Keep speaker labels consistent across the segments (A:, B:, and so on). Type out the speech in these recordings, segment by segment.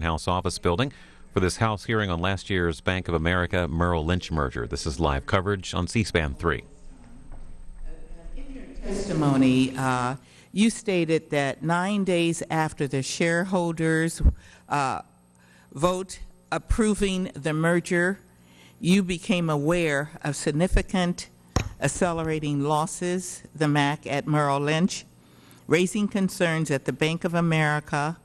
A: House office building for this House hearing on last year's Bank of America Merrill Lynch merger. This is live coverage on C-SPAN 3.
B: In your testimony, uh, you stated that nine days after the shareholders uh, vote approving the merger, you became aware of significant accelerating losses, the MAC at Merrill Lynch, raising concerns that the Bank of America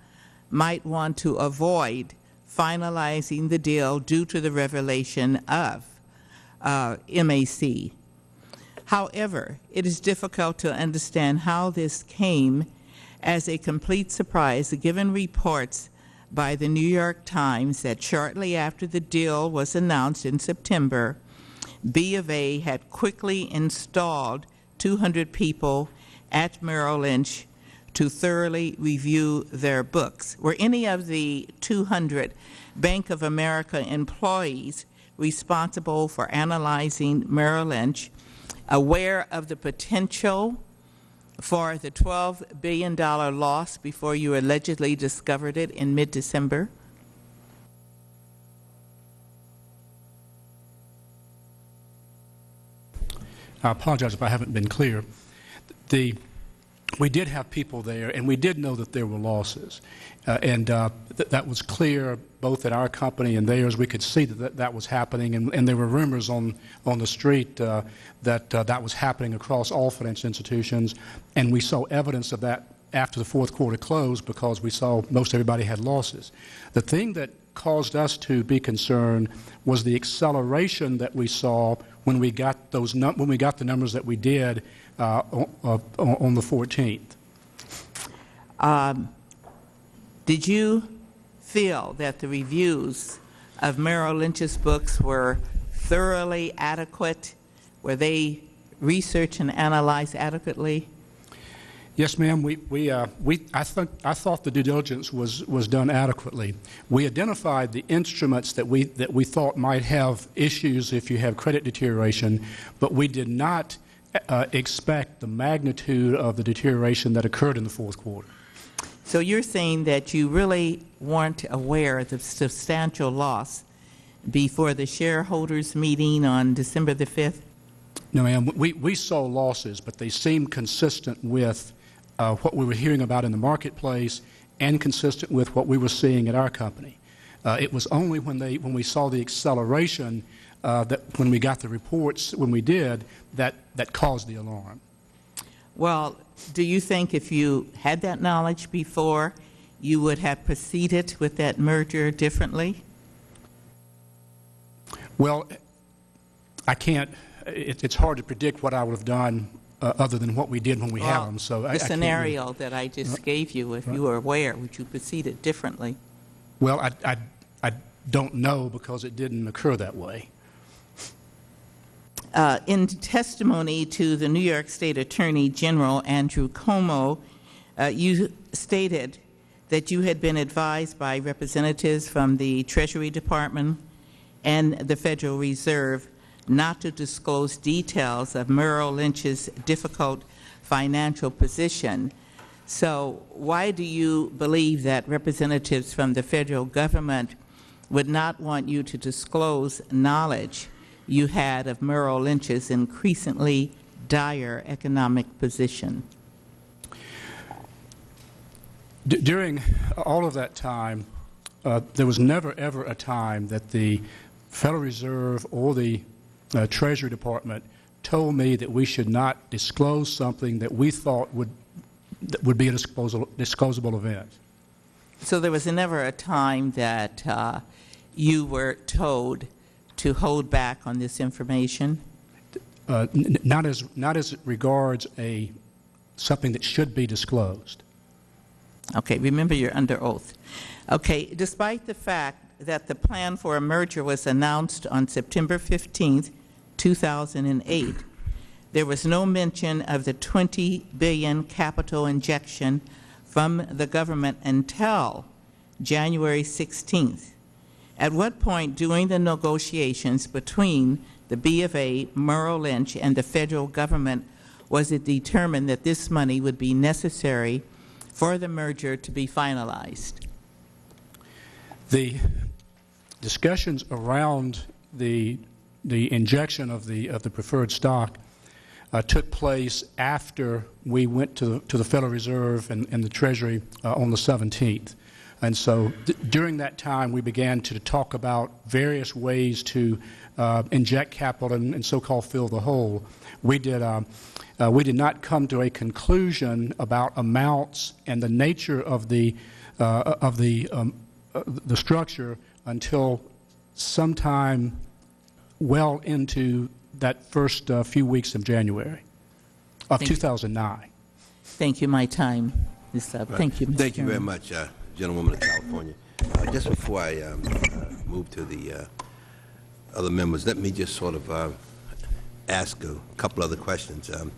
B: might want to avoid finalizing the deal due to the revelation of uh, MAC. However, it is difficult to understand how this came as a complete surprise given reports by the New York Times that shortly after the deal was announced in September, B of A had quickly installed 200 people at Merrill Lynch to thoroughly review their books. Were any of the 200 Bank of America employees responsible for analyzing Merrill Lynch aware of the potential for the $12 billion loss before you allegedly discovered it in mid-December?
C: I apologize if I haven't been clear. The we did have people there, and we did know that there were losses. Uh, and uh, th that was clear both at our company and theirs. We could see that that, that was happening, and, and, there were rumors on, on the street uh, that uh, that was happening across all financial institutions. And we saw evidence of that after the fourth quarter closed because we saw most everybody had losses. The thing that caused us to be concerned was the acceleration that we saw when we got those when we got the numbers that we did uh, on, on, the 14th.
B: Um, did you feel that the reviews of Merrill Lynch's books were thoroughly adequate? Were they researched and analyzed adequately?
C: Yes, ma'am. We, we, uh, we, I, th I thought the due diligence was, was done adequately. We identified the instruments that we, that we thought might have issues if you have credit deterioration, but we did not uh, expect the magnitude of the deterioration that occurred in the fourth quarter.
B: So you're saying that you really weren't aware of the substantial loss before the shareholders meeting on December the 5th?
C: No, ma'am. We, we saw losses, but they seemed consistent with uh, what we were hearing about in the marketplace and consistent with what we were seeing at our company. Uh, it was only when, they, when we saw the acceleration uh, that when we got the reports, when we did, that, that caused the alarm.
B: Well, do you think if you had that knowledge before, you would have proceeded with that merger differently?
C: Well, I can't, it, it's hard to predict what I would have done uh, other than what we did when we
B: well,
C: had them. So
B: the
C: I,
B: scenario
C: I really,
B: that I just right, gave you, if right. you were aware, would you proceed it differently?
C: Well, I, I, I don't know because it didn't occur that way.
B: Uh, in testimony to the New York State Attorney General Andrew Cuomo, uh, you stated that you had been advised by representatives from the Treasury Department and the Federal Reserve not to disclose details of Merrill Lynch's difficult financial position. So why do you believe that representatives from the Federal Government would not want you to disclose knowledge you had of Merrill Lynch's increasingly dire economic position?
C: D during all of that time, uh, there was never ever a time that the Federal Reserve or the uh, Treasury Department told me that we should not disclose something that we thought would that would be a disposable, disclosable event.
B: So there was never a time that uh, you were told to hold back on this information?
C: Uh, not as not as regards a something that should be disclosed.
B: Okay, remember you're under oath. Okay, despite the fact that the plan for a merger was announced on September 15, 2008, there was no mention of the 20 billion capital injection from the government until January 16th. At what point during the negotiations between the B of A, Merrill Lynch, and the Federal Government was it determined that this money would be necessary for the merger to be finalized?
C: The discussions around the, the injection of the, of the preferred stock uh, took place after we went to, the- to the Federal Reserve and, and the Treasury uh, on the 17th. And so th- during that time, we began to talk about various ways to uh, inject capital and, and so-called fill the hole. We did, um, uh, we did not come to a conclusion about amounts and the nature of the, uh, of the, um, uh, the structure until sometime well into that first uh, few weeks of January of
B: Thank you.
C: 2009.
B: Thank you. My time is up. Thank you, Mr.
D: Thank you very much, uh, gentlewoman of California. Uh, Just before I um, uh, move to the uh, other members, let me just sort of uh, ask a couple other questions. Um,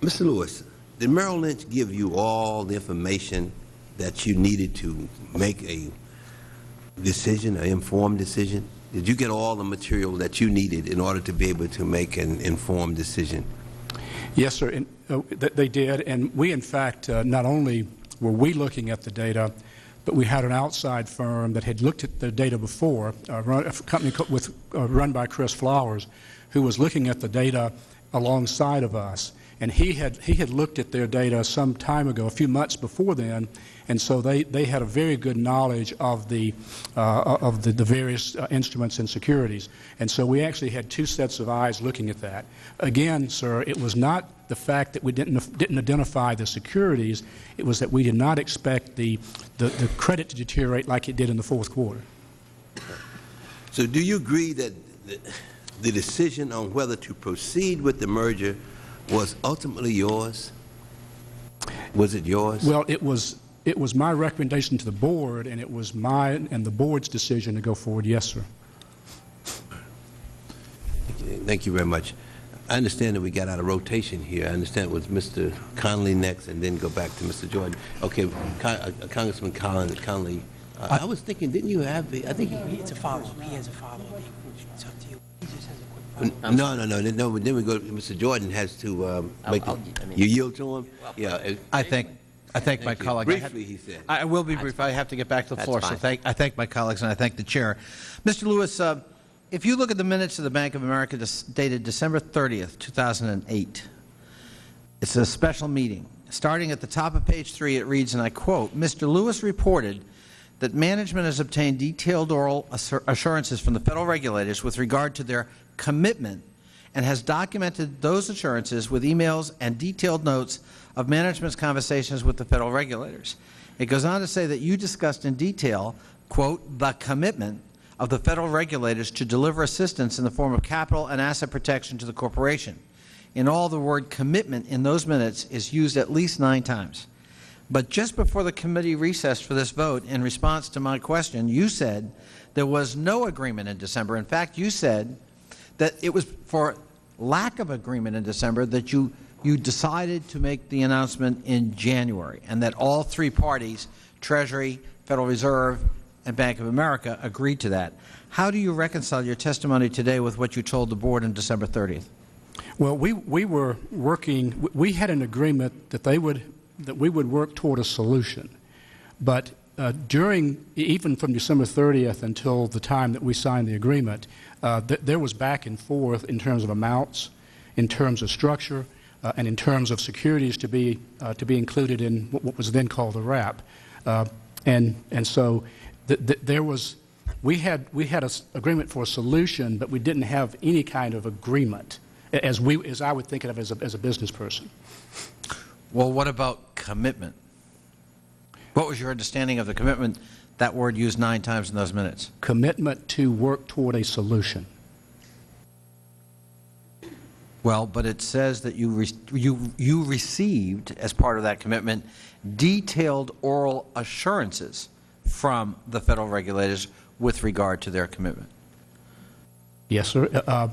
D: Mr. Lewis, did Merrill Lynch give you all the information that you needed to make a decision, an informed decision? Did you get all the material that you needed in order to be able to make an informed decision?
C: Yes, sir, and, uh, th- they did, and we, in fact, uh, not only were we looking at the data, but we had an outside firm that had looked at the data before, uh, run, a company with, uh, run by Chris Flowers, who was looking at the data alongside of us. And he had, he had looked at their data some time ago, a few months before then, and so they, they had a very good knowledge of the, uh, of the, the various uh, instruments and securities. And so we actually had two sets of eyes looking at that. Again, sir, it was not the fact that we didn't, didn't identify the securities, it was that we did not expect the, the, the credit to deteriorate like it did in the fourth quarter.
D: So do you agree that the- the decision on whether to proceed with the merger was ultimately yours? Was it yours?
C: Well, it was, it was my recommendation to the board, and it was my and the board's decision to go forward, yes, sir.
D: Thank you very much. I understand that we got out of rotation here. I understand it was Mr. Connolly next and then go back to Mr. Jordan. Okay, Con- uh, Congressman Collin- Connolly, uh, I was thinking, didn't you have, the- I think, he
E: It's a follow-up. He has a follow-up. It's up to you. He just has a quick follow-up.
D: no, no, no, no, then we go, Mr. Jordan has to um,
E: I'll-
D: make,
E: I'll-
D: the-
E: I mean-
D: you yield to him? Yeah. uh,
F: I thank, I thank my
D: Thank you.
F: colleague. I had-
D: Briefly, he said.
F: I will be brief. I have to get back to the
E: That's
F: floor. So
E: fine.
F: thank, I thank my colleagues and I thank the chair. Mr. Lewis, uh, if you look at the minutes of the Bank of America dis- dated December 30th, 2008, it's a special meeting. Starting at the top of page three, it reads, and I quote, "Mr. Lewis reported that management has obtained detailed oral assur- assurances from the federal regulators with regard to their commitment and has documented those assurances with emails and detailed notes of management's conversations with the federal regulators. It goes on to say that you discussed in detail, quote, the commitment of the federal regulators to deliver assistance in the form of capital and asset protection to the corporation. In all, the word commitment in those minutes is used at least nine times. But just before the committee recessed for this vote, in response to my question, you said there was no agreement in December. In fact, you said that it was for lack of agreement in December that you, you decided to make the announcement in January, and that all three parties, Treasury, Federal Reserve, and Bank of America, agreed to that. How do you reconcile your testimony today with what you told the board on December 30th?
C: Well, we, we were working, we had an agreement that they would, that we would work toward a solution. But uh, during, even from December 30th until the time that we signed the agreement, uh, th- there was back and forth in terms of amounts, in terms of structure, uh, and in terms of securities to be, uh, to be included in what what was then called the wrap. Uh, and, and so th- th- there was, we had, we had an agreement for a solution, but we didn't have any kind of agreement, as, we, as I would think of as a, as a business person.
F: Well, what about commitment? What was your understanding of the commitment, that word used nine times in those minutes?
C: Commitment to work toward a solution.
F: Well, but it says that you, re- you, you received, as part of that commitment, detailed oral assurances from the federal regulators with regard to their commitment.
C: Yes, sir. Uh, Uh,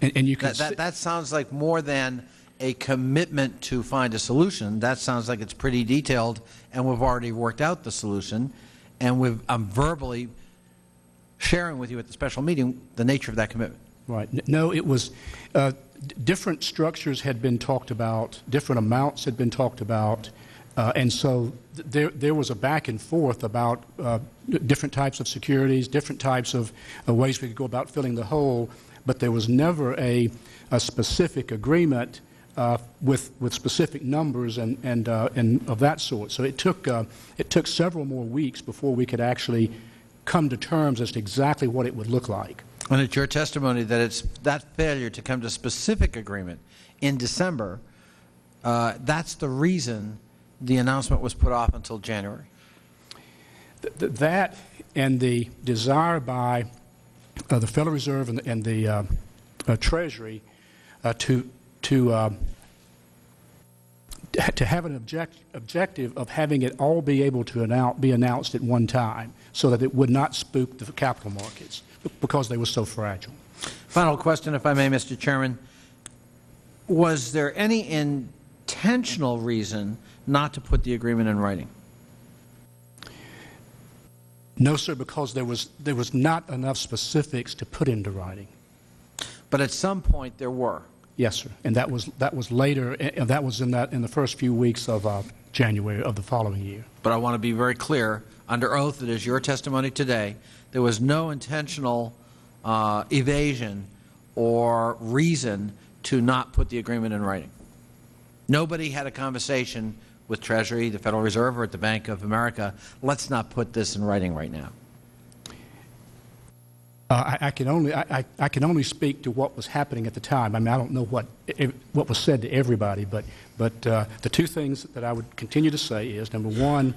C: and, and you can
F: That, that, that sounds like more than a commitment to find a solution. That sounds like it's pretty detailed, and we've already worked out the solution, and we've, I'm verbally sharing with you at the special meeting the nature of that commitment.
C: right. No, it was, uh, different structures had been talked about, different amounts had been talked about, Uh, and so th- there, there was a back and forth about uh, different types of securities, different types of uh, ways we could go about filling the hole, but there was never a, a specific agreement uh, with, with specific numbers and, and, uh, and of that sort. So it took, uh, it took several more weeks before we could actually come to terms as to exactly what it would look like.
F: And it's your testimony that it's that failure to come to specific agreement in December, uh, that's the reason the announcement was put off until January.
C: Th- th- That and the desire by uh, the Federal Reserve and the, and the uh, uh, Treasury uh, to, to, uh, to have an object, objective of having it all be able to announce, be announced at one time so that it would not spook the capital markets because they were so fragile.
F: Final question, if I may, Mr. Chairman. Was there any intentional reason not to put the agreement in writing?
C: No, sir, because there was, there was not enough specifics to put into writing.
F: But at some point there were.
C: Yes, sir. And that was, that was later, and that was in that, in the first few weeks of uh, January of the following year.
F: But I want to be very clear, under oath, it is your testimony today, there was no intentional uh, evasion or reason to not put the agreement in writing. Nobody had a conversation with Treasury, the Federal Reserve, or at the Bank of America, let's not put this in writing right now.
C: Uh, I, I can only I, I, can only speak to what was happening at the time. I mean, I don't know what what was said to everybody, but but uh, the two things that I would continue to say is number one,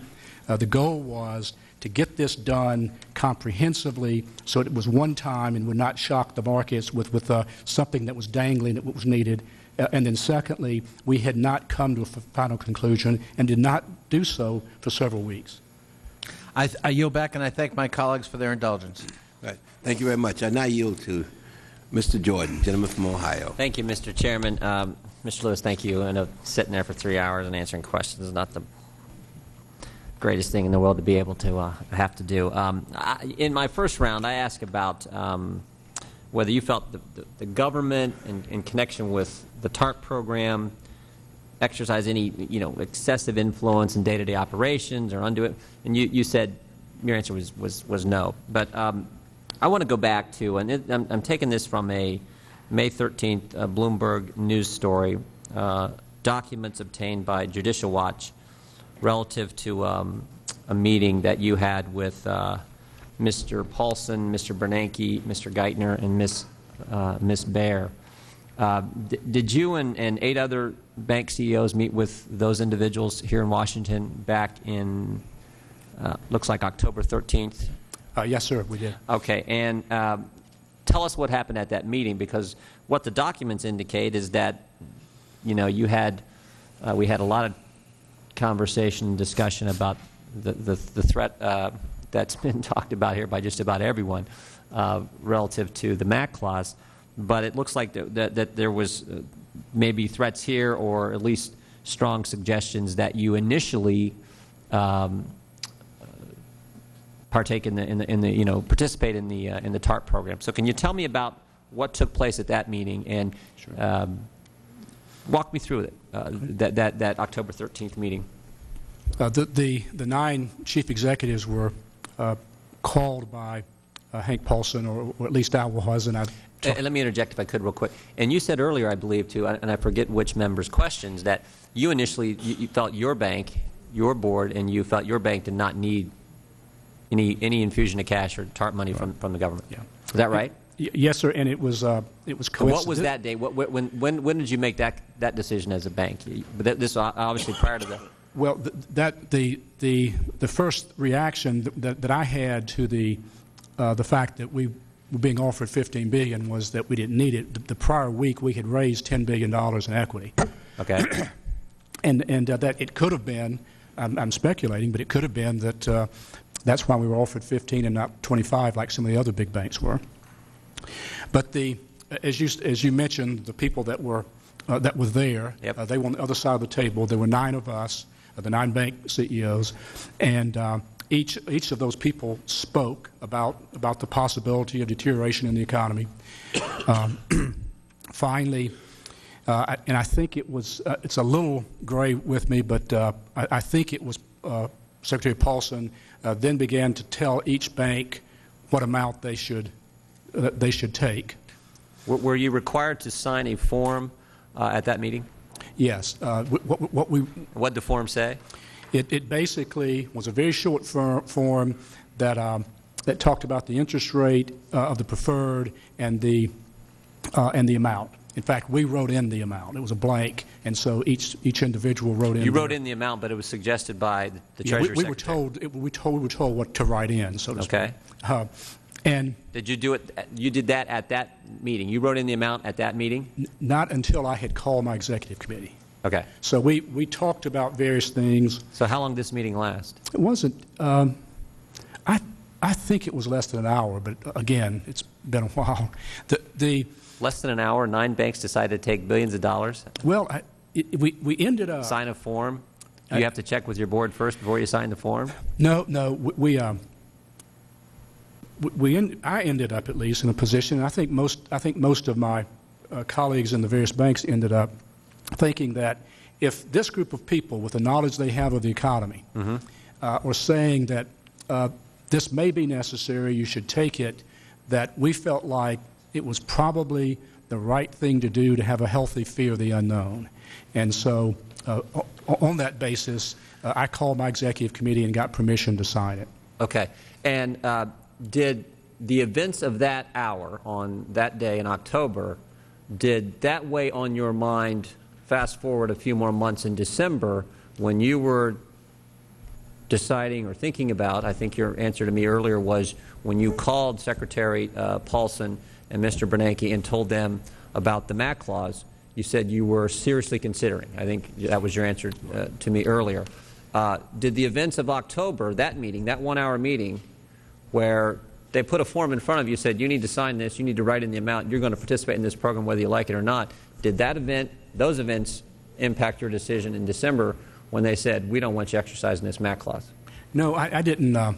C: uh, the goal was to get this done comprehensively, so it was one time and would not shock the markets with with uh, something that was dangling that was needed. Uh, and then secondly, we had not come to a final conclusion and did not do so for several weeks.
F: I, I yield back and I thank my colleagues for their indulgence.
D: Right. Thank you very much. I now yield to Mr. Jordan, gentleman from Ohio.
G: Thank you, Mr. Chairman. Um, Mr. Lewis, thank you. I know sitting there for three hours and answering questions is not the greatest thing in the world to be able to uh, have to do. Um, I, in my first round, I asked about um, whether you felt the, the, the government, in, in connection with the TARP program, exercise any you know excessive influence in day-to-day operations or undo it, and you, you said your answer was, was, was no. But um, I want to go back to, and it, I'm, I'm taking this from a May 13th uh, Bloomberg news story, uh, documents obtained by Judicial Watch relative to um, a meeting that you had with uh, Mr. Paulson, Mr. Bernanke, Mr. Geithner, and Ms. Uh, Ms. Bair. Uh, did you and, and eight other bank CEOs meet with those individuals here in Washington back in, uh, looks like October 13th?
C: Uh, yes, sir, we did.
G: Okay, and um, tell us what happened at that meeting, because what the documents indicate is that, you know, you had, uh, we had a lot of conversation and discussion about the, the, the threat uh, that's been talked about here by just about everyone uh, relative to the MAC clause, but it looks like that, that, that there was uh, maybe threats here or at least strong suggestions that you initially um, partake in the, in the, in the you know, participate in the, uh, in the TARP program. So can you tell me about what took place at that meeting and um, walk me through it, uh, that, that, that October 13th meeting?
C: Uh, the, the, the nine chief executives were uh, called by uh, Hank Paulson, or, or at least I was, and I.
G: And and let me interject if I could real quick. And you said earlier, I believe, too, and I forget which member's questions, that you initially you, you felt your bank, your board, and you felt your bank did not need any any infusion of cash or TARP money from, from the government.
C: Yeah.
G: Is that right?
C: Y- yes, sir, and it was uh, it was
G: What was that day? What, when, when, when did you make that, that decision as a bank? But this obviously prior to the.
C: Well, th- that the the the first reaction that, that I had to the uh, the fact that we were being offered 15 billion was that we didn't need it. The, the prior week we had raised 10 billion dollars in equity,
G: Okay.
C: and and uh, that it could have been. I'm, I'm speculating, but it could have been that uh, that's why we were offered 15 and not 25 like some of the other big banks were. But the as you as you mentioned, the people that were uh, that were there,
G: Yep.
C: uh, they were on the other side of the table. There were nine of us, uh, the nine bank CEOs, and uh, each each of those people spoke about about the possibility of deterioration in the economy. Um, finally, Uh, And I think it was, uh, it's a little gray with me, but uh, I I think it was uh, Secretary Paulson uh, then began to tell each bank what amount they should, uh, they should take.
G: Were, you required to sign a form uh, at that meeting?
C: Yes, uh, what what we,
G: What did the form say?
C: It, it basically was a very short for- form that, um, that talked about the interest rate uh, of the preferred and the, uh, and the amount. In fact, we wrote in the amount. It was a blank, and so each, each individual wrote in.
G: You
C: their-
G: wrote in the amount, but it was suggested by the
C: Yeah, we-
G: Treasury
C: We were told, it- we told, we were told what to write in, so to speak.
G: Okay.
C: Uh, And
G: Did you do it, you did that at that meeting? You wrote in the amount at that meeting?
C: not until I had called my executive committee.
G: Okay.
C: So we, we talked about various things.
G: So how long did this meeting last?
C: It wasn't, um, I, I think it was less than an hour, but uh, again, it's been a while. The, the,
G: Less than an hour, nine banks decided to take billions of dollars,
C: well, I, it, we, we ended up.
G: sign a form.
C: I-
G: You have to check with your board first before you sign the form?
C: No, no, we, we, um, we- we, en- I ended up at least in a position, and I think most, I think most of my uh, colleagues in the various banks ended up thinking that if this group of people, with the knowledge they have of the economy, uh, are saying that uh, this may be necessary, you should take it, that we felt like it was probably the right thing to do to have a healthy fear of the unknown. And so, uh, on that basis, uh, I called my executive committee and got permission to sign it.
G: Okay. And uh, did the events of that hour on that day in October, did that weigh on your mind, fast forward a few more months in December, when you were deciding or thinking about, I think your answer to me earlier was when you called Secretary uh, Paulson and Mr. Bernanke and told them about the MAC clause, you said you were seriously considering. I think that was your answer uh, to me earlier. Uh, did the events of October, that meeting, that one-hour meeting, where they put a form in front of you, said you need to sign this, you need to write in the amount, you're going to participate in this program whether you like it or not, did that event, those events impact your decision in December when they said, we don't want you exercising this MAC clause?
C: No, I, I didn't. Uh,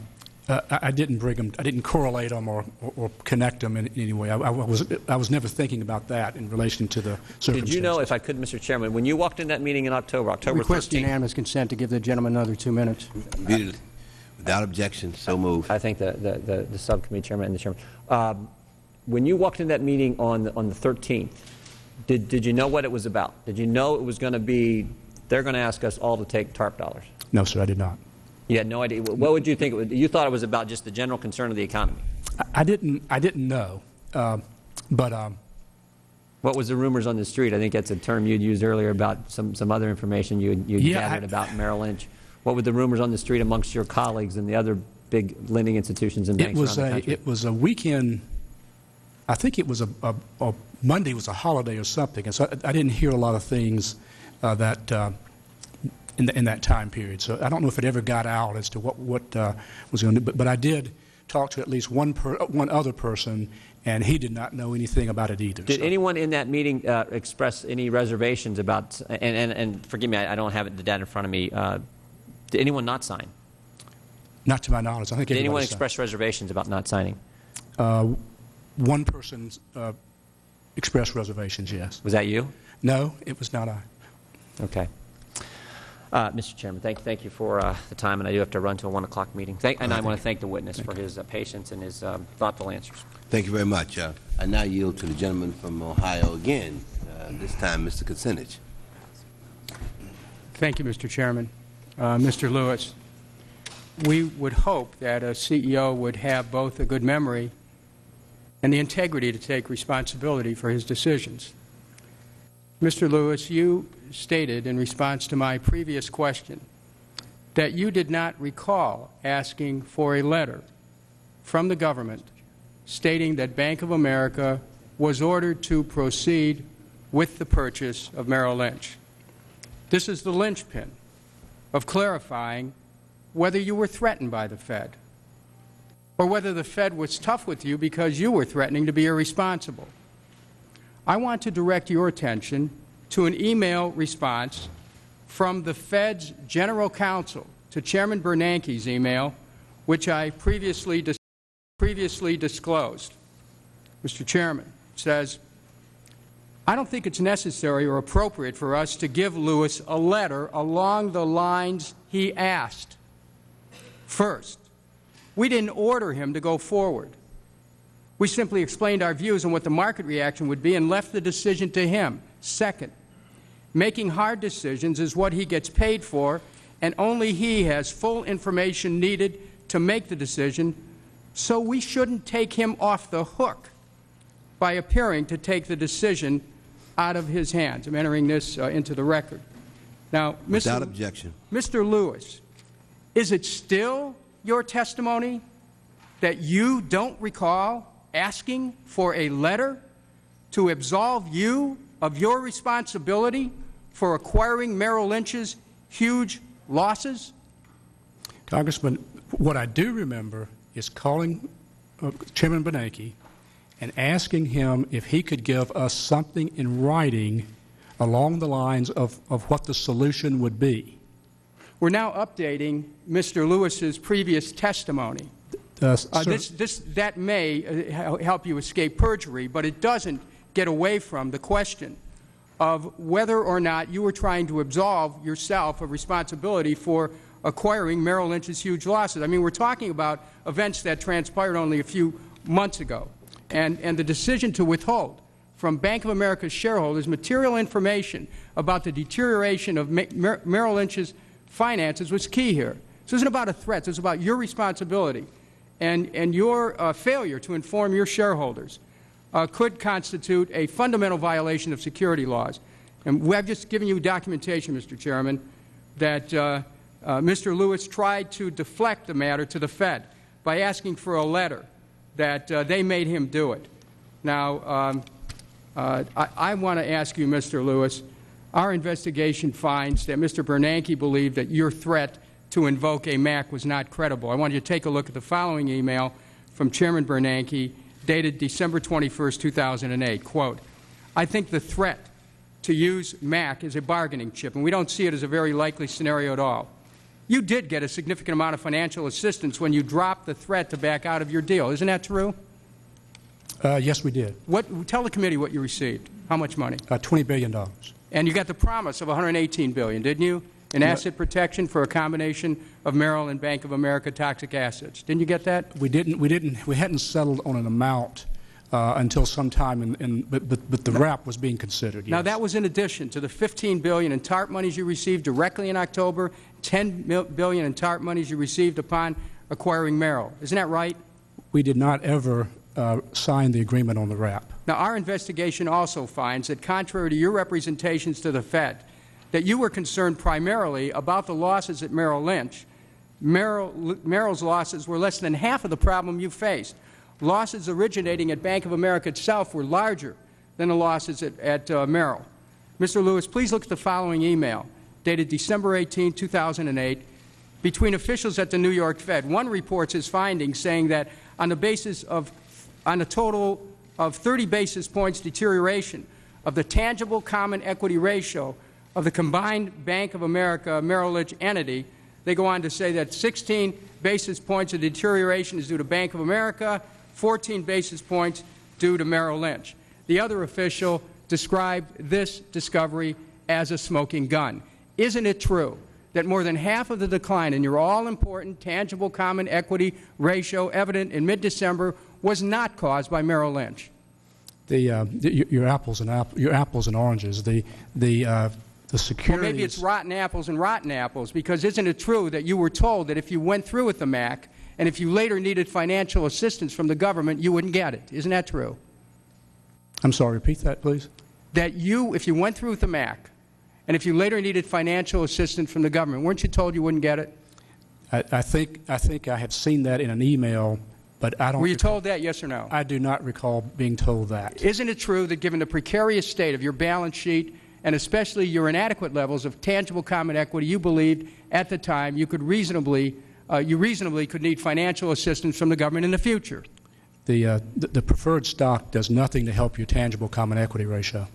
C: uh, I I didn't bring them. I didn't correlate them or, or, or connect them in any way. I, I was. I was never thinking about that in relation to the circumstances.
G: Did you know, if I could, Mr. Chairman, when you walked in that meeting in October, October
E: Request
G: 13th,
E: unanimous consent to give the gentleman another two minutes.
D: Immediately. Without objection, so moved.
G: I think the, the, the, the subcommittee chairman and the chairman, um, when you walked in that meeting on, the- on the 13th, did, did you know what it was about? Did you know it was going to be, they're going to ask us all to take TARP dollars?
C: No, sir. I did not.
G: You had no idea. What would you think? It would, you thought it was about just the general concern of the economy.
C: I, I didn't. I didn't know. Um, but um,
G: What was the rumors on the street? I think that's a term you'd used earlier about some, some other information you you
C: Yeah,
G: gathered
C: I-
G: about Merrill Lynch. What were the rumors on the street amongst your colleagues and the other big lending institutions and
C: it
G: banks
C: was
G: around the country?
C: It was a weekend. I think it was a, a, a Monday was a holiday or something, and so I, I didn't hear a lot of things uh, that uh, in, the, in that time period. So I don't know if it ever got out as to what what uh, was going to. But, but I did talk to at least one per, one other person, and he did not know anything about it either.
G: Did
C: so.
G: anyone in that meeting uh, express any reservations about, and, and, and forgive me, I I don't have it- the data in front of me, uh, did anyone not sign?
C: Not to my knowledge. I think
G: Did anyone
C: everybody signed.
G: express reservations about not signing?
C: One person uh, expressed reservations. Yes.
G: Was that you?
C: No, it was not I.
G: Okay. Uh, Mr. Chairman, thank, thank you for uh, the time, and I do have to run to a 1 o'clock meeting. Thank, and I want to thank the witness for his uh, patience and his um, thoughtful answers.
D: Thank you very much. Uh, I now yield to the gentleman from Ohio again, uh, this time Mr. Kucinich.
E: Thank you, Mr. Chairman. Uh, Mr. Lewis, we would hope that a CEO would have both a good memory and the integrity to take responsibility for his decisions. Mr. Lewis, you stated in response to my previous question that you did not recall asking for a letter from the government stating that Bank of America was ordered to proceed with the purchase of Merrill Lynch. This is the linchpin of clarifying whether you were threatened by the Fed or whether the Fed was tough with you because you were threatening to be irresponsible. I want to direct your attention to an email response from the Fed's General Counsel to Chairman Bernanke's email, which I previously, dis- previously disclosed. Mr. Chairman, says, I don't think it's necessary or appropriate for us to give Lewis a letter along the lines he asked. First, we didn't order him to go forward. We simply explained our views on what the market reaction would be and left the decision to him. Second, making hard decisions is what he gets paid for, and only he has full information needed to make the decision, so we shouldn't take him off the hook by appearing to take the decision out of his hands. I'm entering this uh, into the record. Now,
D: Without
E: Mr.
D: objection.
E: Mr. Lewis, is it still your testimony that you don't recall asking for a letter to absolve you of your responsibility for acquiring Merrill Lynch's huge losses?
C: Congressman, what I do remember is calling uh, Chairman Bernanke and asking him if he could give us something in writing along the lines of, of what the solution would be.
E: We're now updating Mr. Lewis's previous testimony.
C: Uh,
E: Uh, this, this, that may uh, help you escape perjury, but it doesn't get away from the question of whether or not you were trying to absolve yourself of responsibility for acquiring Merrill Lynch's huge losses. I mean, we're talking about events that transpired only a few months ago, and, and the decision to withhold from Bank of America's shareholders material information about the deterioration of Mer- Merrill Lynch's finances was key here. This isn't about a threat. This is about your responsibility and, and your uh, failure to inform your shareholders uh, could constitute a fundamental violation of security laws. And we have just given you documentation, Mr. Chairman, that uh, uh, Mr. Lewis tried to deflect the matter to the Fed by asking for a letter that uh, they made him do it. Now, um, uh, I, I want to ask you, Mr. Lewis, our investigation finds that Mr. Bernanke believed that your threat to invoke a MAC was not credible. I want you to take a look at the following email from Chairman Bernanke dated December 21, 2008. Quote, I think the threat to use MAC is a bargaining chip, and we don't see it as a very likely scenario at all. You did get a significant amount of financial assistance when you dropped the threat to back out of your deal. Isn't that true?
C: uh, yes, we did.
E: What, tell the committee what you received. How much money?
C: Uh, $20 billion.
E: And you got the promise of 118 billion, didn't you? In asset protection for a combination of Merrill and Bank of America toxic assets. Didn't you get that?
C: We didn't, we didn't, we hadn't settled on an amount uh, until sometime in, in but, but, but the wrap was being considered,
E: Now that was in addition to the 15 billion in TARP monies you received directly in October, 10 mil- billion in TARP monies you received upon acquiring Merrill. Isn't that right?
C: We did not ever uh, sign the agreement on the wrap.
E: Now, our investigation also finds that contrary to your representations to the Fed, that you were concerned primarily about the losses at Merrill Lynch. Merrill, Merrill's losses were less than half of the problem you faced. Losses originating at Bank of America itself were larger than the losses at, at uh, Merrill. Mr. Lewis, please look at the following email, dated December 18, 2008, between officials at the New York Fed. One reports his findings saying that on the basis of, on a total of 30 basis points deterioration of the tangible common equity ratio of the combined Bank of America Merrill Lynch entity, they go on to say that 16 basis points of deterioration is due to Bank of America, 14 basis points due to Merrill Lynch. The other official described this discovery as a smoking gun. Isn't it true that more than half of the decline in your all-important tangible common equity ratio evident in mid-December was not caused by Merrill Lynch?
C: The, uh, the, your- apples and app, your apples and oranges, the, the, uh, the
E: Or
C: securities.
E: maybe it's rotten apples and rotten apples, because isn't it true that you were told that if you went through with the MAC and if you later needed financial assistance from the government, you wouldn't get it? Isn't that true?
C: I'm sorry, repeat that, please.
E: That you, if you went through with the MAC and if you later needed financial assistance from the government, weren't you told you wouldn't get it?
C: I, I think, I think I have seen that in an email, but I don't.
E: Were you
C: recall-
E: told that, yes or no?
C: I do not recall being told that.
E: Isn't it true that given the precarious state of your balance sheet and especially your inadequate levels of tangible common equity, you believed at the time you could reasonably, uh, you reasonably could need financial assistance from the government in the future?
C: The, uh, the, the preferred stock does nothing to help your tangible common equity ratio.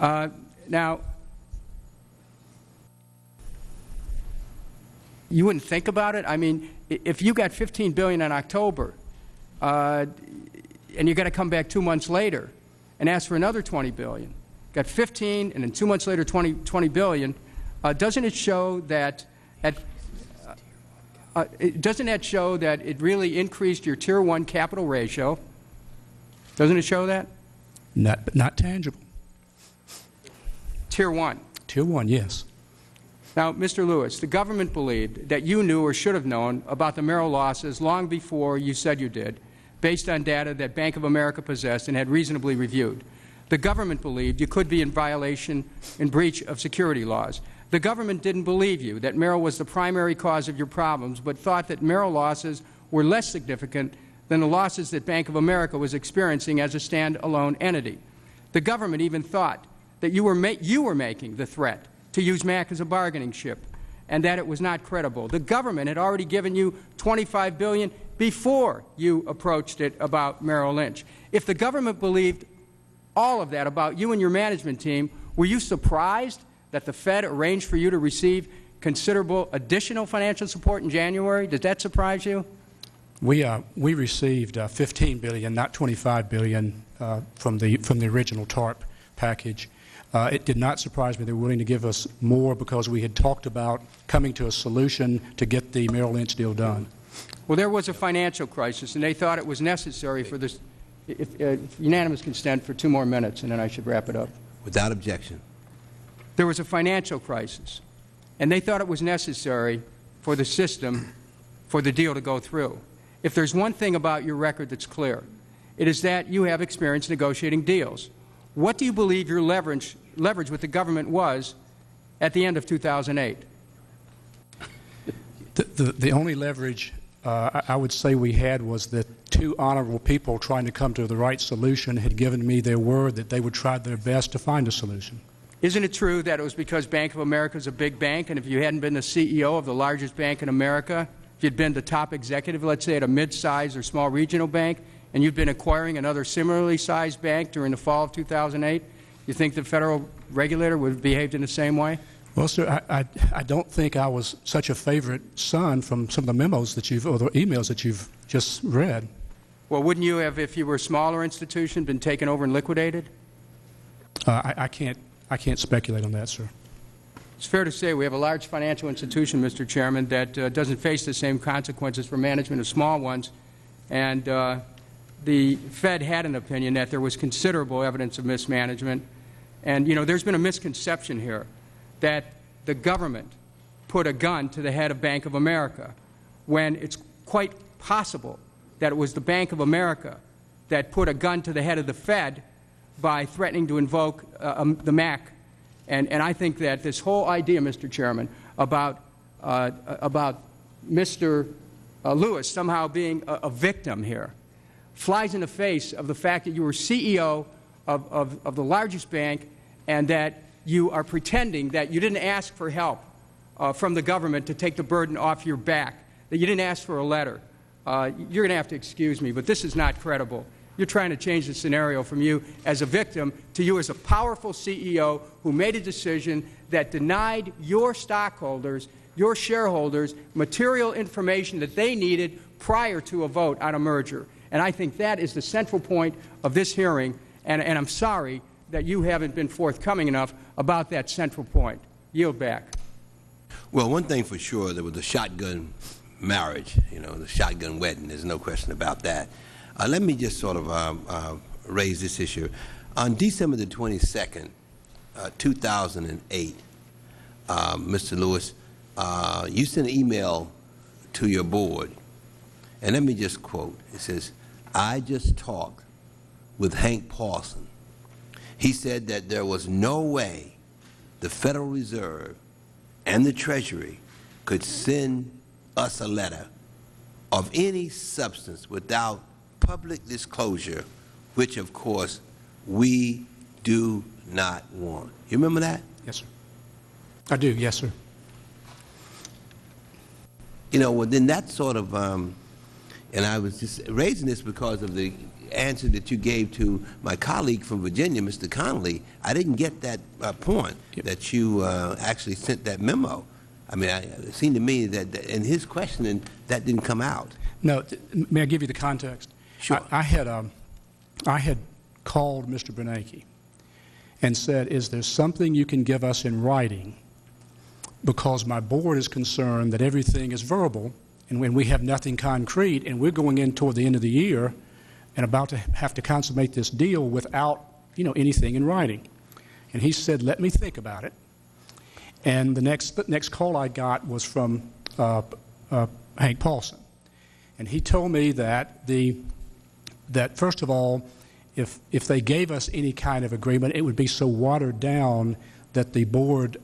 E: Uh, now, you wouldn't think about it. I mean, if you got 15 billion in October, uh, and you got to come back two months later and ask for another 20 billion, got 15, and then two months later 20, 20 billion, uh, doesn't it show that at uh, it- doesn't that show that it really increased your Tier 1 capital ratio? Doesn't it show that?
C: Not, but not tangible.
E: Tier 1.
C: Tier 1, yes.
E: Now, Mr. Lewis, the government believed that you knew or should have known about the Merrill losses long before you said you did, based on data that Bank of America possessed and had reasonably reviewed. The government believed you could be in violation in breach of security laws. The government didn't believe you that Merrill was the primary cause of your problems, but thought that Merrill losses were less significant than the losses that Bank of America was experiencing as a standalone entity. The government even thought that you were, you were making the threat to use MAC as a bargaining chip and that it was not credible. The government had already given you 25 billion before you approached it about Merrill Lynch. If the government believed all of that about you and your management team, were you surprised that the Fed arranged for you to receive considerable additional financial support in January? Did that surprise you?
C: We, uh, we received uh, 15 billion, not 25 billion, uh, from the from the original TARP package. Uh, it did not surprise me they were willing to give us more because we had talked about coming to a solution to get the Merrill Lynch deal done.
E: Well, there was a financial crisis, and they thought it was necessary for this. If, uh, if unanimous consent for two more minutes, and then I should wrap it up.
D: Without objection.
E: There was a financial crisis, and they thought it was necessary for the system for the deal to go through. If there's one thing about your record that's clear, it is that you have experience negotiating deals. What do you believe your leverage, leverage with the government was at the end of 2008?
C: The, the, the only leverage uh, I would say we had was that two honorable people trying to come to the right solution had given me their word that they would try their best to find a solution.
E: Isn't it true that it was because Bank of America is a big bank, and if you hadn't been the CEO of the largest bank in America, if you'd been the top executive, let's say at a mid-sized or small regional bank, and you'd been acquiring another similarly sized bank during the fall of 2008, you think the federal regulator would have behaved in the same way?
C: Well, sir, I, I, I don't think I was such a favorite son from some of the memos that you've, or the emails that you've just read.
E: Well, wouldn't you have, if you were a smaller institution, been taken over and liquidated?
C: Uh, I, I can't, I can't speculate on that, sir.
E: It's fair to say we have a large financial institution, Mr. Chairman, that uh, doesn't face the same consequences for management of small ones. And uh, the Fed had an opinion that there was considerable evidence of mismanagement. And, you know, there's been a misconception here that the government put a gun to the head of Bank of America when it's quite possible that it was the Bank of America that put a gun to the head of the Fed by threatening to invoke uh, um, the MAC and, and I think that this whole idea, Mr. Chairman, about, uh, about Mr. Uh, Lewis somehow being a, a victim here flies in the face of the fact that you were CEO of, of, of the largest bank and that you are pretending that you didn't ask for help uh, from the government to take the burden off your back, that you didn't ask for a letter. Uh, you're going to have to excuse me, but this is not credible. You're trying to change the scenario from you as a victim to you as a powerful CEO who made a decision that denied your stockholders, your shareholders, material information that they needed prior to a vote on a merger. And I think that is the central point of this hearing, and, and I'm sorry that you haven't been forthcoming enough about that central point. Yield back.
D: Well, one thing for sure, there was a shotgun marriage, you know, the shotgun wedding. There's no question about that. Uh, let me just sort of um, uh, raise this issue. On December the 22nd, uh, 2008, uh, Mr. Lewis, uh, you sent an email to your board, and let me just quote. It says, I just talked with Hank Paulson. He said that there was no way the Federal Reserve and the Treasury could send us a letter of any substance without public disclosure, which, of course, we do not want. You remember that?
C: Yes, sir. I do, yes, sir.
D: You know, well, then that sort of, um, and I was just raising this because of the answer that you gave to my colleague from Virginia, Mr. Connolly. I didn't get that uh, point that you uh, actually sent that memo. I mean, I, it seemed to me that, that in his questioning, that didn't come out.
C: No, may I give you the context?
D: Sure.
C: I, I had, um, I had called Mr. Bernanke, and said, is there something you can give us in writing? Because my board is concerned that everything is verbal, and when we have nothing concrete, and we're going in toward the end of the year and about to have to consummate this deal without, you know, anything in writing. And he said, let me think about it. And the next, the next call I got was from uh, uh, Hank Paulson. And he told me that the, that first of all, if, if they gave us any kind of agreement, it would be so watered down that the board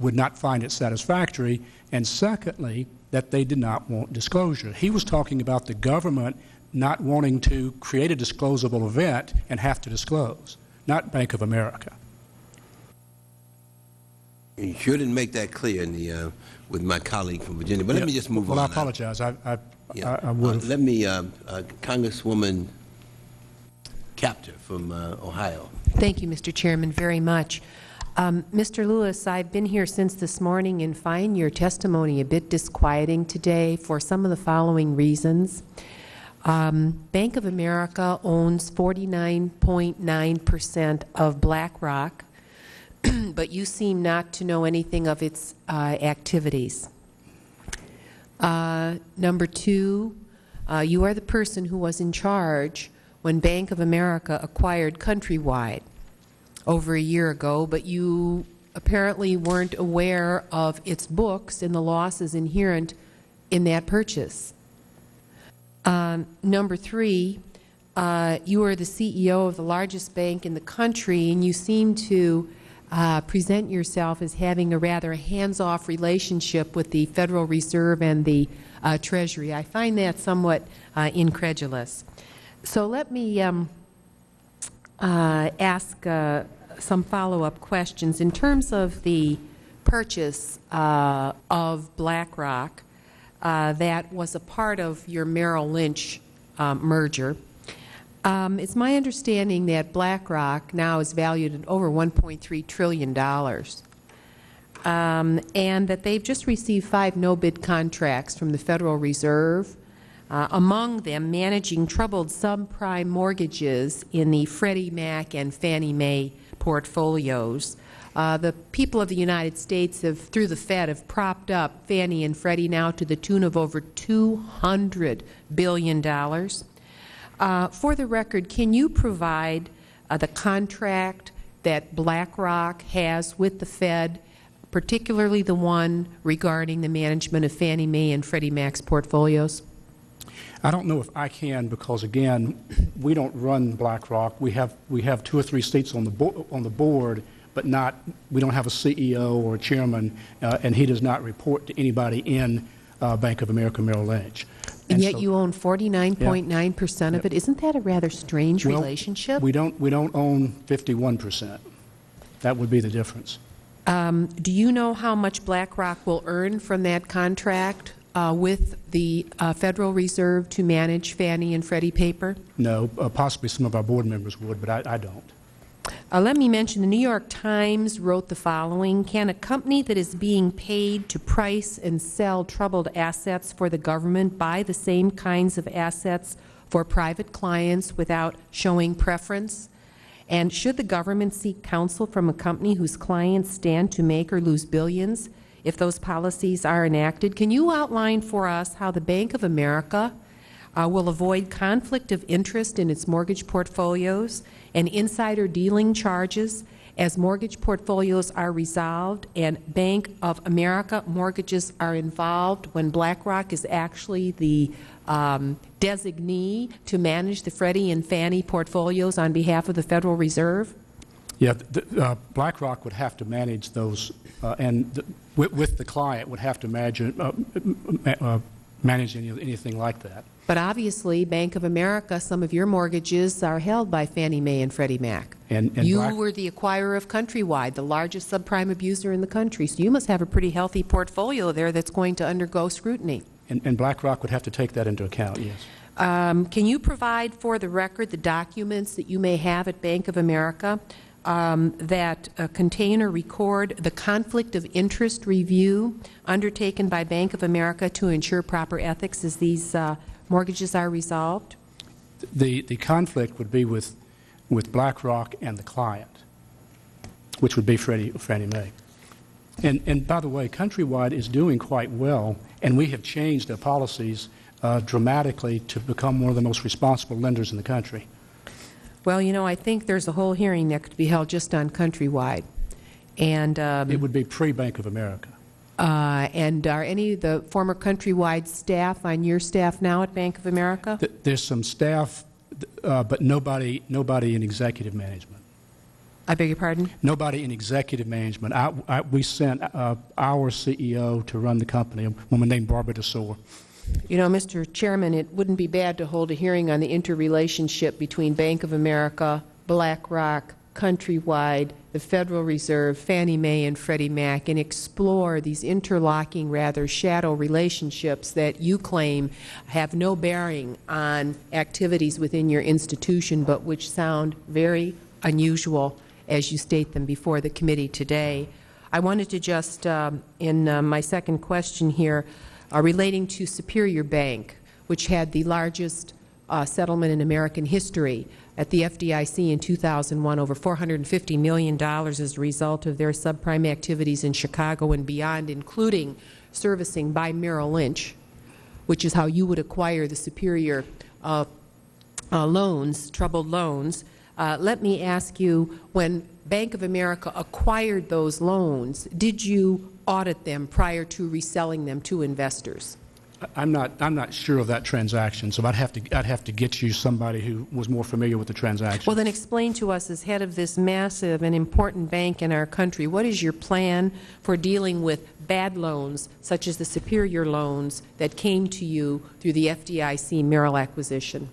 C: would not find it satisfactory. And secondly, that they did not want disclosure. He was talking about the government not wanting to create a disclosable event and have to disclose, not Bank of America.
D: You sure didn't make that clear in the, uh, with my colleague from Virginia, but let me just move
C: well,
D: on.
C: Well, I apologize. I, I,
D: Yeah.
C: I, I would
D: Uh. Let me, uh, uh, Congresswoman Kaptur from uh, Ohio.
H: Thank you, Mr. Chairman, very much. Um, Mr. Lewis, I've been here since this morning and find your testimony a bit disquieting today for some of the following reasons. Um, Bank of America owns 49.9 percent of BlackRock, but you seem not to know anything of its uh, activities. Uh, Number two, uh, you are the person who was in charge when Bank of America acquired Countrywide over a year ago, but you apparently weren't aware of its books and the losses inherent in that purchase. Um, Number three, uh, you are the CEO of the largest bank in the country, and you seem to uh, present yourself as having a rather hands-off relationship with the Federal Reserve and the uh, Treasury. I find that somewhat uh, incredulous. So let me um, uh, ask uh, some follow-up questions. In terms of the purchase of BlackRock, that was a part of your Merrill Lynch um, merger. Um, It's my understanding that BlackRock now is valued at over $1.3 trillion, um, and that they've just received five no-bid contracts from the Federal Reserve, uh, among them managing troubled subprime mortgages in the Freddie Mac and Fannie Mae portfolios. Uh, the people of the United States have, through the Fed, have propped up Fannie and Freddie now to the tune of over $200 billion. Uh, For the record, can you provide uh, the contract that BlackRock has with the Fed, particularly the one regarding the management of Fannie Mae and Freddie Mac's portfolios?
C: I don't know if I can because, again, we don't run BlackRock. We have, we have two or three seats on the, on the board, but not, we don't have a CEO or a chairman, uh, and he does not report to anybody in uh, Bank of America Merrill Lynch.
H: And yet
C: so-
H: you own 49.9 percent of it. Isn't that a rather strange
C: Well,
H: relationship?
C: We don't, we don't own 51 percent. That would be the difference.
H: Um, Do you know how much BlackRock will earn from that contract uh, with the uh, Federal Reserve to manage Fannie and Freddie paper?
C: No, uh, possibly some of our board members would, but I, I don't.
H: Uh, let me mention the New York Times wrote the following Can a company that is being paid to price and sell troubled assets for the government buy the same kinds of assets for private clients without showing preference? And should the government seek counsel from a company whose clients stand to make or lose billions if those policies are enacted? Can you outline for us how the Bank of America uh, will avoid conflict of interest in its mortgage portfolios and insider dealing charges as mortgage portfolios are resolved and Bank of America mortgages are involved when BlackRock is actually the um, designee to manage the Freddie and Fannie portfolios on behalf of the Federal Reserve?
C: Yeah, th- uh, BlackRock would have to manage those, uh, and th- with, with the client would have to manage, uh, uh, manage any, anything like that.
H: But obviously, Bank of America, some of your mortgages are held by Fannie Mae and Freddie Mac.
C: And- and
H: You
C: Black-
H: were the acquirer of Countrywide, the largest subprime abuser in the country, so you must have a pretty healthy portfolio there that's going to undergo scrutiny.
C: And, and BlackRock would have to take that into account, yes.
H: Um, Can you provide for the record the documents that you may have at Bank of America um, that uh, contain or record the conflict of interest review undertaken by Bank of America to ensure proper ethics as these uh, mortgages are resolved?
C: The, the conflict would be with, with BlackRock and the client. which would be Freddie, Fannie Mae. And, and by the way, Countrywide is doing quite well, and we have changed our policies uh, dramatically to become one of the most responsible lenders in the country.
H: Well, you know, I think there's a whole hearing that could be held just on Countrywide. And, um,
C: It would be pre-Bank of America.
H: Uh, and are any of the former Countrywide staff on your staff now at Bank of America?
C: Th- There's some staff, uh, but nobody, nobody in executive management.
H: I beg your pardon?
C: Nobody in executive management. I, I, we sent uh, our CEO to run the company, a woman named Barbara Desoer.
H: You know, Mr. Chairman, it wouldn't be bad to hold a hearing on the interrelationship between Bank of America, BlackRock, Countrywide, the Federal Reserve, Fannie Mae, and Freddie Mac, and explore these interlocking, rather shadow relationships that you claim have no bearing on activities within your institution, but which sound very unusual as you state them before the committee today. I wanted to just, um, in uh, my second question here, uh, relating to Superior Bank, which had the largest uh, settlement in American history at the FDIC in 2001, over $450 million as a result of their subprime activities in Chicago and beyond, including servicing by Merrill Lynch, which is how you would acquire the Superior uh, uh, loans, troubled loans. Uh, let me ask you, when Bank of America acquired those loans, did you audit them prior to reselling them to investors?
C: I'm not, I'm not sure of that transaction, so I'd have to, I'd have to get you somebody who was more familiar with the transaction.
H: Well, then explain to us, as head of this massive and important bank in our country, what is your plan for dealing with bad loans, such as the Superior loans that came to you through the FDIC Merrill acquisition?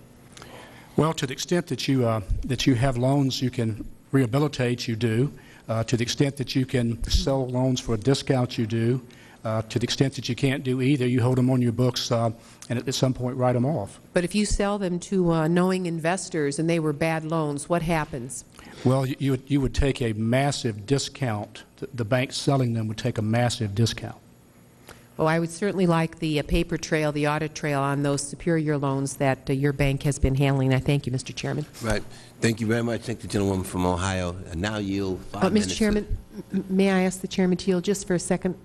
C: Well, to the extent that you, uh, that you have loans you can rehabilitate, you do. Uh, To the extent that you can sell loans for a discount, you do. Uh, To the extent that you can't do either, you hold them on your books uh, and at some point write them off.
H: But if you sell them to uh, knowing investors and they were bad loans, what happens?
C: Well, you- you would, you would take a massive discount. The- The bank selling them would take a massive discount.
H: Well, I would certainly like the uh, paper trail, the audit trail on those Superior loans that uh, your bank has been handling. I thank you, Mr. Chairman.
D: Right. Thank you very much. Thank the gentlewoman from Ohio. And now yield five
H: Uh. Mr. Chairman, m- may I ask the Chairman to yield just for a second?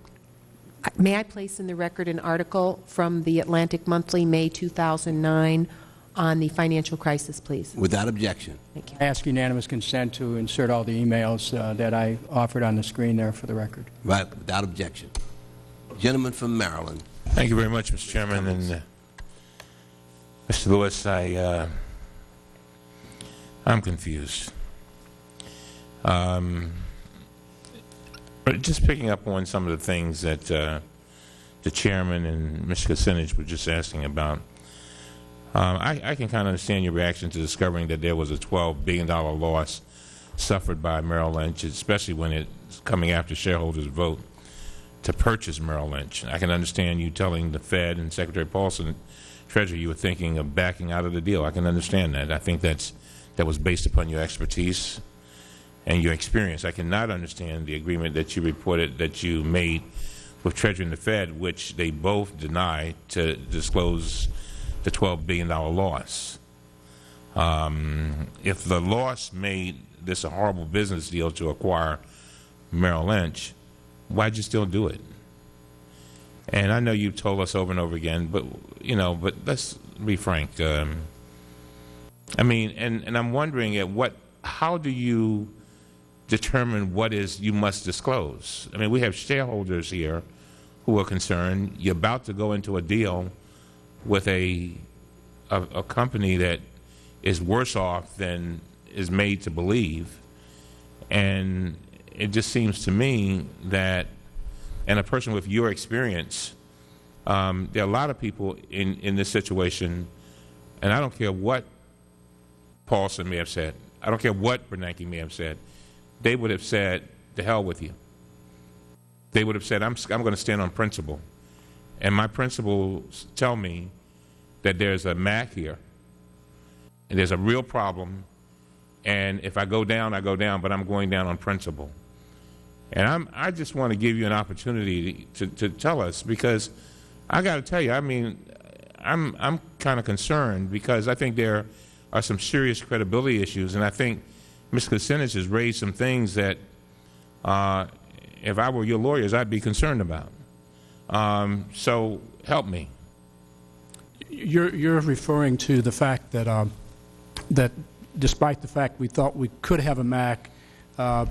H: I- May I place in the record an article from the Atlantic Monthly, May 2009, on the financial crisis, please?
D: Without objection.
H: Thank you.
E: I ask unanimous consent to insert all the emails uh, that I offered on the screen there for the record.
D: Right, without objection. Gentleman from Maryland.
I: Thank you very much, Mr. Chairman. And uh, Mr. Lewis, I, uh, I'm confused. Um, but just picking up on some of the things that uh, the chairman and Mr. Kucinich were just asking about. Um, I, I can kind of understand your reaction to discovering that there was a $12 billion loss suffered by Merrill Lynch, especially when it's coming after shareholders' vote to purchase Merrill Lynch. I can understand you telling the Fed and Secretary Paulson, Treasury, you were thinking of backing out of the deal. I can understand that. I think that's that was based upon your expertise and your experience. I cannot understand the agreement that you reported that you made with Treasury and the Fed, which they both deny to disclose the $12 billion loss. Um, if the loss made this a horrible business deal to acquire Merrill Lynch, why'd you still do it? And I know you've told us over and over again, but you know, but let's be frank. Um, I mean, and and I'm wondering at what, how do you determine what is you must disclose? I mean, we have shareholders here who are concerned. You're about to go into a deal with a a, a company that is worse off than is made to believe, and it just seems to me that, and a person with your experience, um, there are a lot of people in, in this situation, and I don't care what Paulson may have said, I don't care what Bernanke may have said, they would have said, the hell with you. They would have said, I'm, I'm going to stand on principle. And my principles tell me that there's a MAC here, and there's a real problem, and if I go down, I go down, but I'm going down on principle. And I'm, I just want to give you an opportunity to, to tell us because I got to tell you, I mean, I'm, I'm kind of concerned because I think there are some serious credibility issues, and I think Ms. Kucinich has raised some things that uh, if I were your lawyers, I'd be concerned about. Um, so help me.
C: You're, you're referring to the fact that, um, that despite the fact we thought we could have a MAC, uh,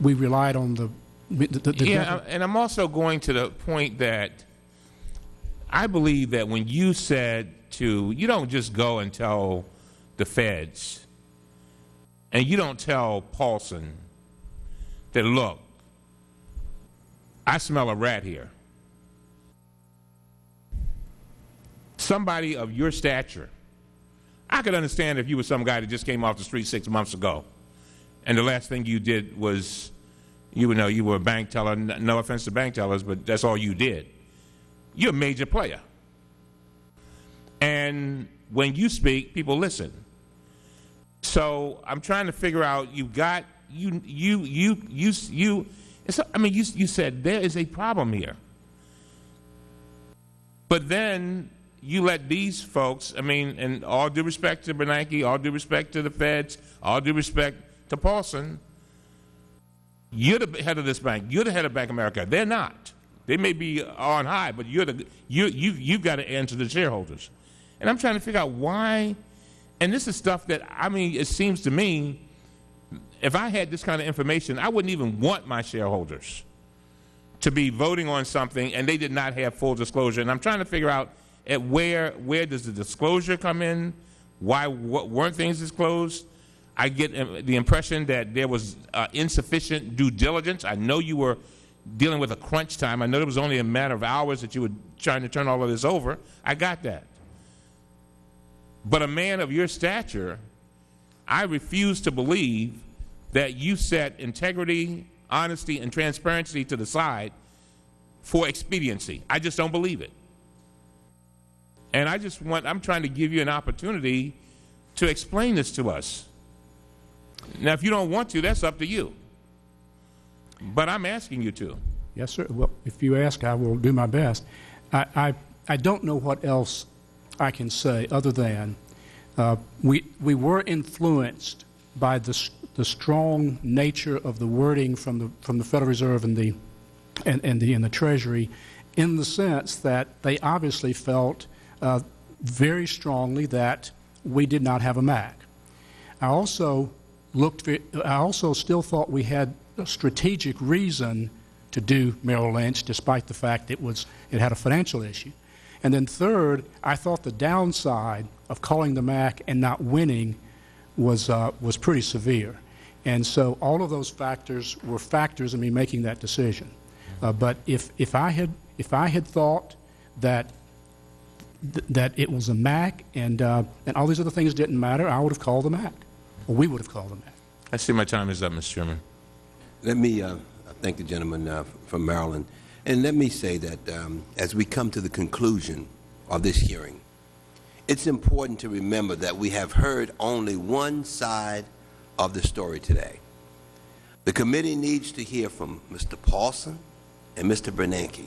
C: we relied on the, the, the- the
I: Yeah, and I'm also going to the point that I believe that when you said to, you don't just go and tell the feds, and you don't tell Paulson that, look, I smell a rat here. Somebody of your stature, I could understand if you were some guy that just came off the street six months ago, and the last thing you did was you know you were a bank teller. No offense to bank tellers, but that's all you did. You're a major player. And when you speak, people listen. So I'm trying to figure out. You got you you you you you. I mean, you you said there is a problem here. But then you let these folks. I mean, and all due respect to Bernanke, all due respect to the feds, all due respect to Paulson. You're the head of this bank. You're the head of Bank of America. They're not. They may be on high, but you're the you you you've got to answer the shareholders. And I'm trying to figure out why. And this is stuff that I mean, it seems to me, if I had this kind of information, I wouldn't even want my shareholders to be voting on something and they did not have full disclosure. And I'm trying to figure out at where where does the disclosure come in? Why weren't things disclosed? I get uh, the impression that there was uh, insufficient due diligence. I know you were dealing with a crunch time. I know it was only a matter of hours that you were trying to turn all of this over. I got that. But a man of your stature, I refuse to believe that you set integrity, honesty, and transparency to the side for expediency. I just don't believe it. And I just want, I'm trying to give you an opportunity to explain this to us. Now, if you don't want to, that's up to you. But I'm asking you to.
C: Yes, sir. Well, if you ask, I will do my best. I, I, I don't know what else I can say other than uh, we, we were influenced by the, the strong nature of the wording from the, from the Federal Reserve and the, and, and the, and the Treasury in the sense that they obviously felt uh, very strongly that we did not have a MAC. I also looked, I also still thought we had a strategic reason to do Merrill Lynch, despite the fact it was, it had a financial issue. And then third, I thought the downside of calling the MAC and not winning was, uh, was pretty severe. And so all of those factors were factors in me making that decision. Uh, but if, if, I had, if I had thought that th- that it was a MAC and, uh, and all these other things didn't matter, I would have called the MAC. Or we would have called the MAC.
I: I see my time is up, Mr. Chairman.
D: Let me uh, thank the gentleman uh, from Maryland. And let me say that um, as we come to the conclusion of this hearing, it's important to remember that we have heard only one side of the story today. The committee needs to hear from Mr. Paulson and Mr. Bernanke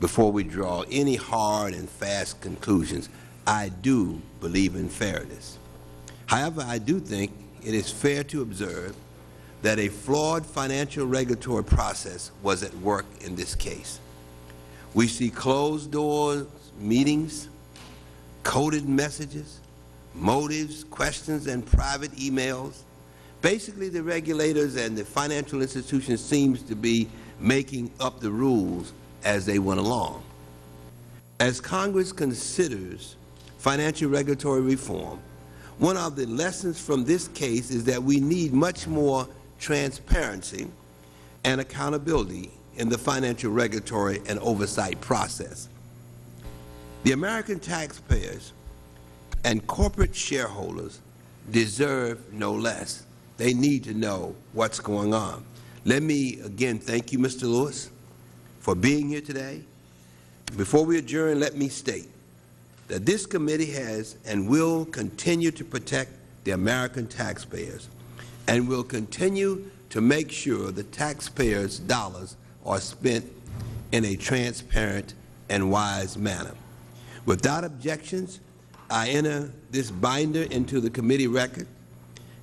D: before we draw any hard and fast conclusions. I do believe in fairness. However, I do think it is fair to observe that a flawed financial regulatory process was at work in this case. We see closed doors meetings, coded messages, motives, questions, and private emails. Basically, the regulators and the financial institutions seems to be making up the rules as they went along. As Congress considers financial regulatory reform, one of the lessons from this case is that we need much more transparency and accountability in the financial regulatory and oversight process. The American taxpayers and corporate shareholders deserve no less. They need to know what's going on. Let me again thank you, Mr. Lewis, for being here today. Before we adjourn, let me state that this committee has and will continue to protect the American taxpayers and will continue to make sure the taxpayers' dollars are spent in a transparent and wise manner. Without objections, I enter this binder into the committee record,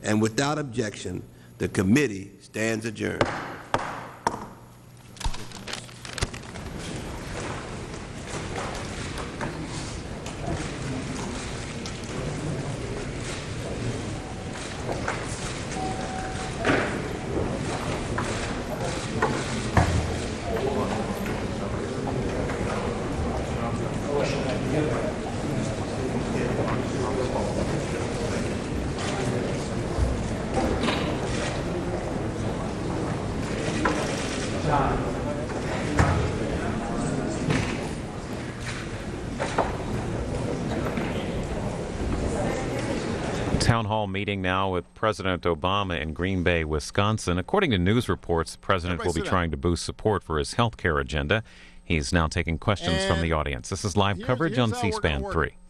D: and without objection, the committee stands adjourned.
A: Meeting now with President Obama in Green Bay, Wisconsin. According to news reports, the president
J: Everybody
A: will be
J: down.
A: trying to boost support for his health care agenda. He's now taking questions from the audience. This is live coverage on
J: how we're gonna
A: C-SPAN
J: work
A: 3.
J: it. Uh,